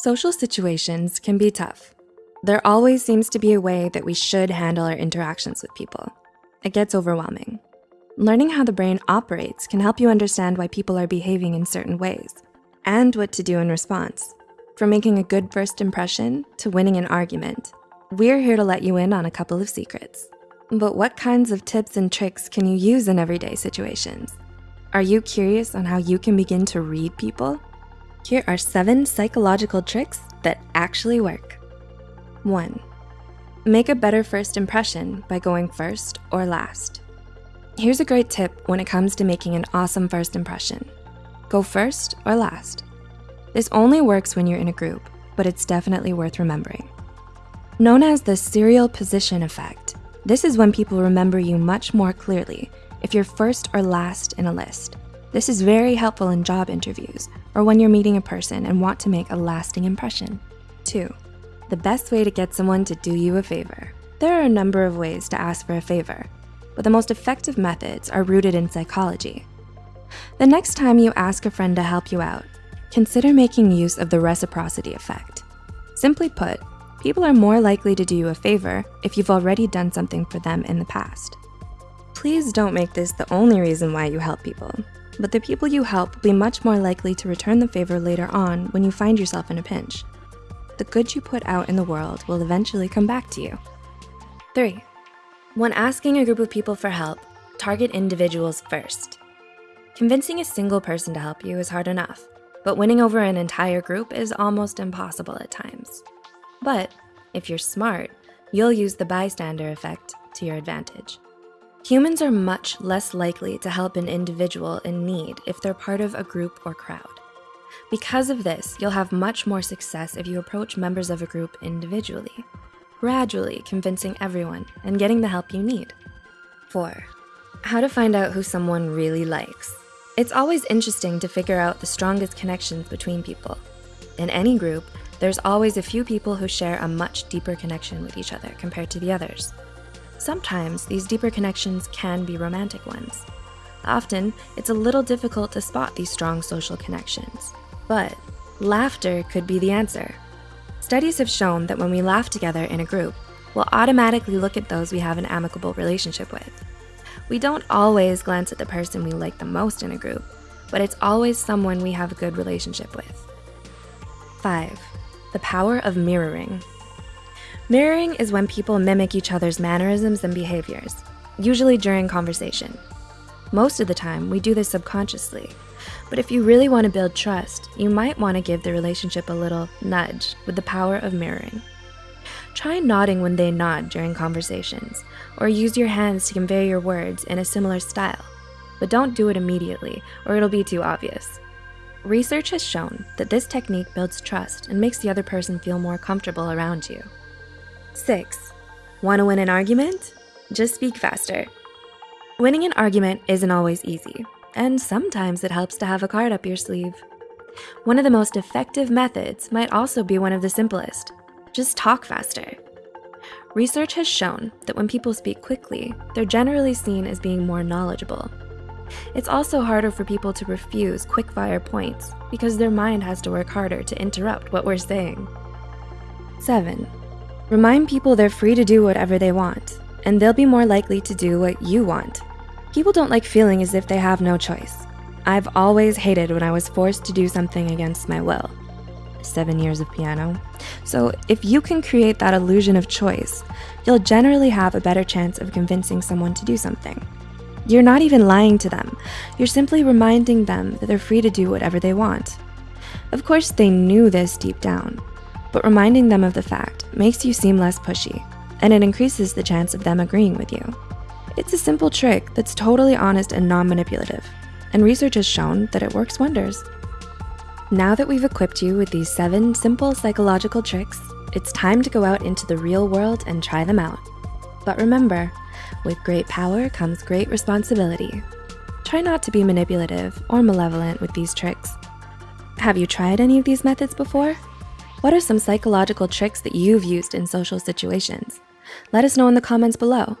Social situations can be tough. There always seems to be a way that we should handle our interactions with people. It gets overwhelming. Learning how the brain operates can help you understand why people are behaving in certain ways and what to do in response. From making a good first impression to winning an argument, we're here to let you in on a couple of secrets. But what kinds of tips and tricks can you use in everyday situations? Are you curious on how you can begin to read people? Here are seven psychological tricks that actually work. One, make a better first impression by going first or last. Here's a great tip when it comes to making an awesome first impression. Go first or last. This only works when you're in a group, but it's definitely worth remembering. Known as the serial position effect, this is when people remember you much more clearly if you're first or last in a list. This is very helpful in job interviews or when you're meeting a person and want to make a lasting impression. Two, the best way to get someone to do you a favor. There are a number of ways to ask for a favor, but the most effective methods are rooted in psychology. The next time you ask a friend to help you out, consider making use of the reciprocity effect. Simply put, people are more likely to do you a favor if you've already done something for them in the past. Please don't make this the only reason why you help people, but the people you help will be much more likely to return the favor later on when you find yourself in a pinch. The good you put out in the world will eventually come back to you. Three, when asking a group of people for help, target individuals first. Convincing a single person to help you is hard enough, but winning over an entire group is almost impossible at times. But if you're smart, you'll use the bystander effect to your advantage. Humans are much less likely to help an individual in need if they're part of a group or crowd. Because of this, you'll have much more success if you approach members of a group individually, gradually convincing everyone and getting the help you need. Four, how to find out who someone really likes. It's always interesting to figure out the strongest connections between people. In any group, there's always a few people who share a much deeper connection with each other compared to the others. Sometimes these deeper connections can be romantic ones. Often, it's a little difficult to spot these strong social connections. But laughter could be the answer. Studies have shown that when we laugh together in a group, we'll automatically look at those we have an amicable relationship with. We don't always glance at the person we like the most in a group, but it's always someone we have a good relationship with. Five, the power of mirroring. Mirroring is when people mimic each other's mannerisms and behaviors, usually during conversation. Most of the time, we do this subconsciously, but if you really wanna build trust, you might wanna give the relationship a little nudge with the power of mirroring. Try nodding when they nod during conversations, or use your hands to convey your words in a similar style, but don't do it immediately or it'll be too obvious. Research has shown that this technique builds trust and makes the other person feel more comfortable around you. Six, wanna win an argument? Just speak faster. Winning an argument isn't always easy, and sometimes it helps to have a card up your sleeve. One of the most effective methods might also be one of the simplest. Just talk faster. Research has shown that when people speak quickly, they're generally seen as being more knowledgeable. It's also harder for people to refuse quick-fire points because their mind has to work harder to interrupt what we're saying. Seven, Remind people they're free to do whatever they want, and they'll be more likely to do what you want. People don't like feeling as if they have no choice. I've always hated when I was forced to do something against my will. Seven years of piano. So if you can create that illusion of choice, you'll generally have a better chance of convincing someone to do something. You're not even lying to them. You're simply reminding them that they're free to do whatever they want. Of course, they knew this deep down, but reminding them of the fact makes you seem less pushy, and it increases the chance of them agreeing with you. It's a simple trick that's totally honest and non-manipulative, and research has shown that it works wonders. Now that we've equipped you with these seven simple psychological tricks, it's time to go out into the real world and try them out. But remember, with great power comes great responsibility. Try not to be manipulative or malevolent with these tricks. Have you tried any of these methods before? What are some psychological tricks that you've used in social situations? Let us know in the comments below.